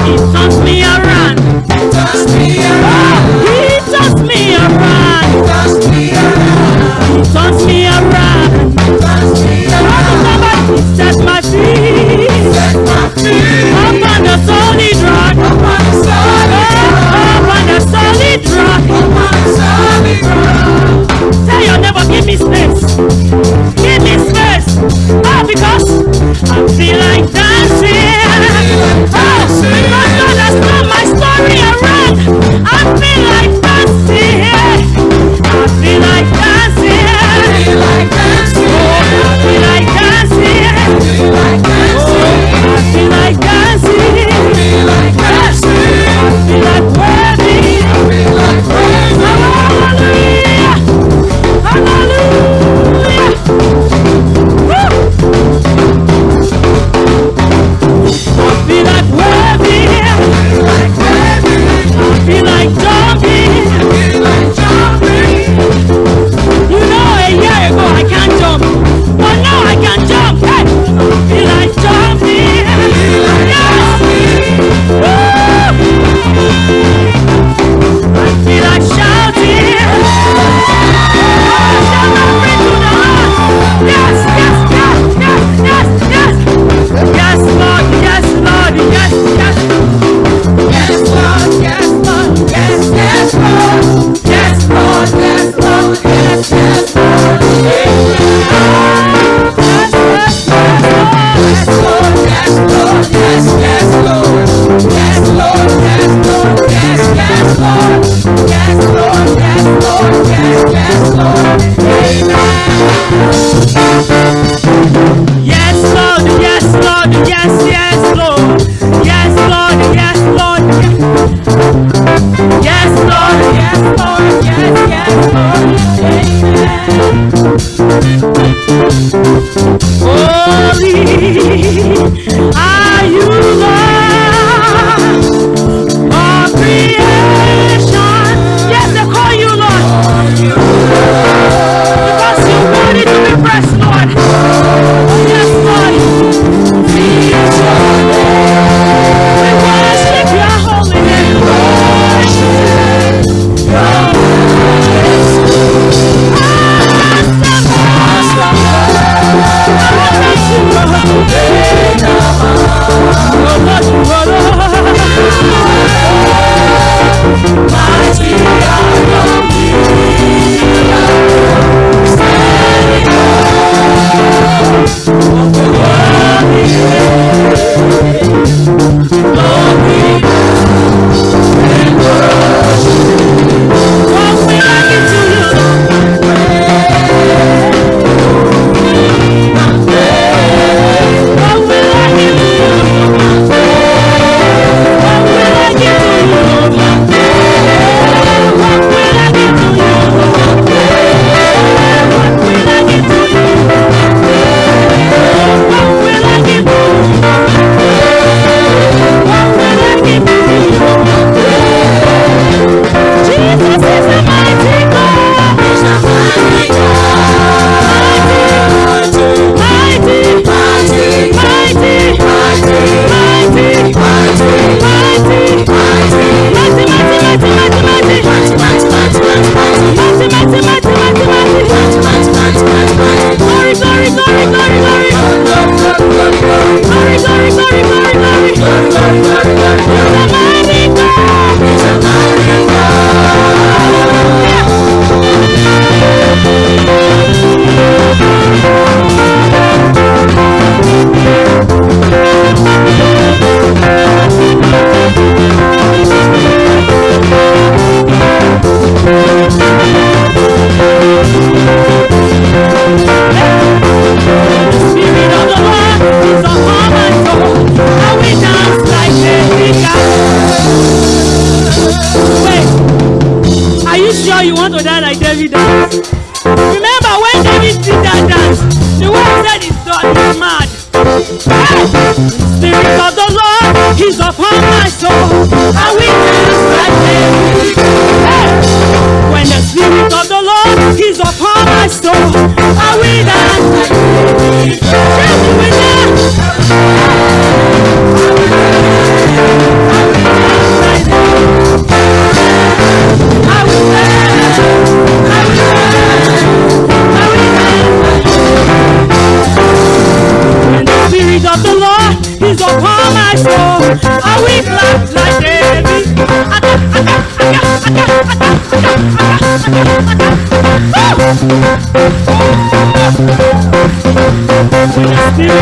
He Are you the I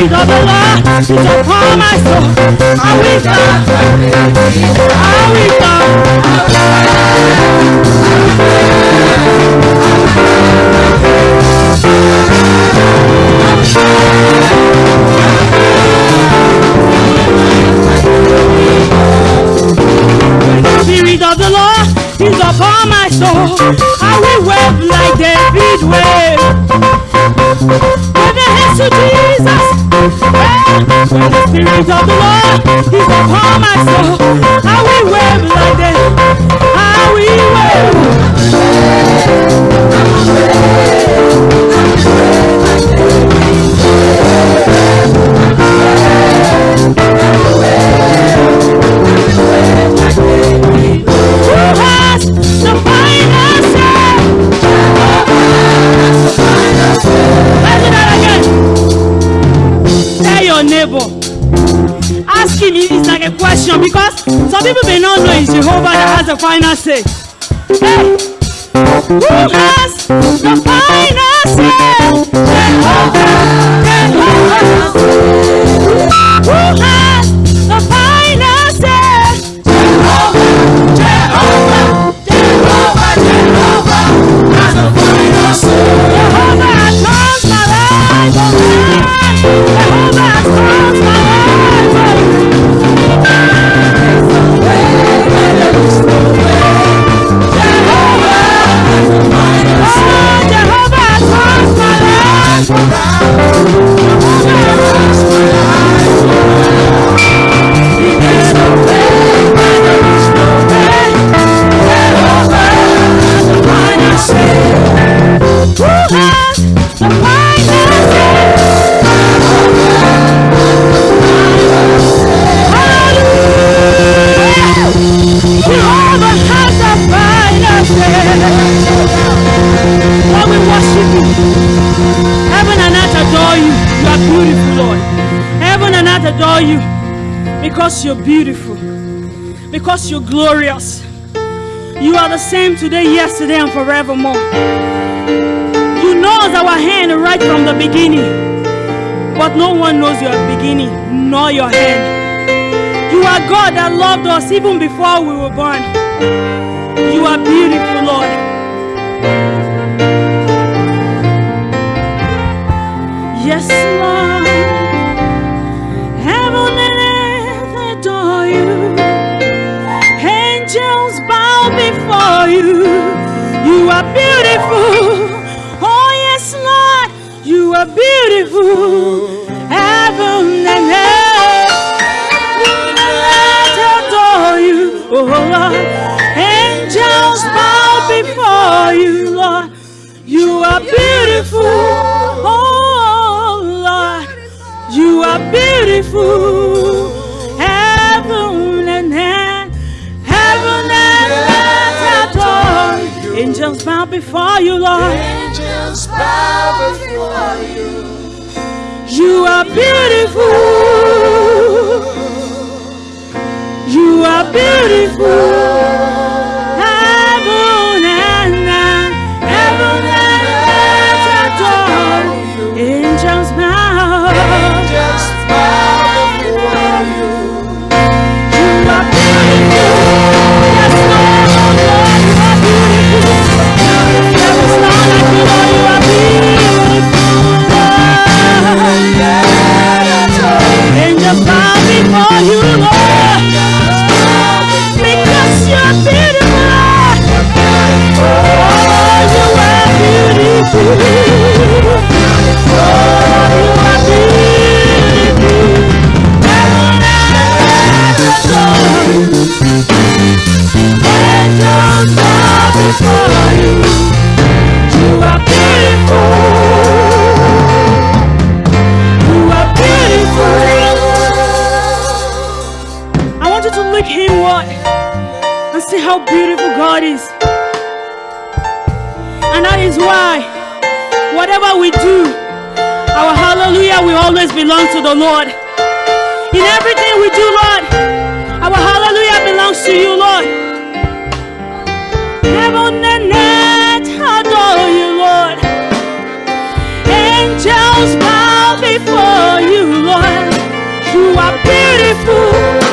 wish of the Lord is upon my soul. I wish that. I wish that. Spirit of the Lord is upon my soul. I will wave like the say because you're beautiful, because you're glorious. You are the same today, yesterday, and forevermore. You know our hand right from the beginning, but no one knows your beginning nor your hand. You are God that loved us even before we were born. You are beautiful, Lord. Yes, Lord. before you. You are beautiful. Oh, yes, Lord. You are beautiful. Heaven and earth. Let adore you, oh Lord. Angels bow before you, Lord. You are beautiful. Oh, Lord. You are beautiful. Angels bow before you, Lord. Angels bow before you. You are beautiful. You are beautiful. How beautiful God is. And that is why, whatever we do, our hallelujah will always belong to the Lord. In everything we do, Lord, our hallelujah belongs to you, Lord. Heaven and earth adore you, Lord. Angels bow before you, Lord. You are beautiful.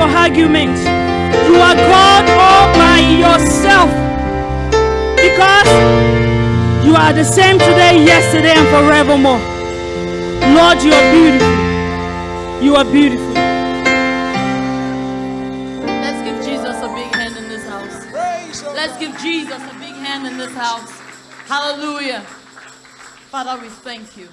For argument. You are God all by yourself because you are the same today, yesterday, and forevermore. Lord, you are beautiful. You are beautiful. Let's give Jesus a big hand in this house. Let's give Jesus a big hand in this house. Hallelujah. Father, we thank you.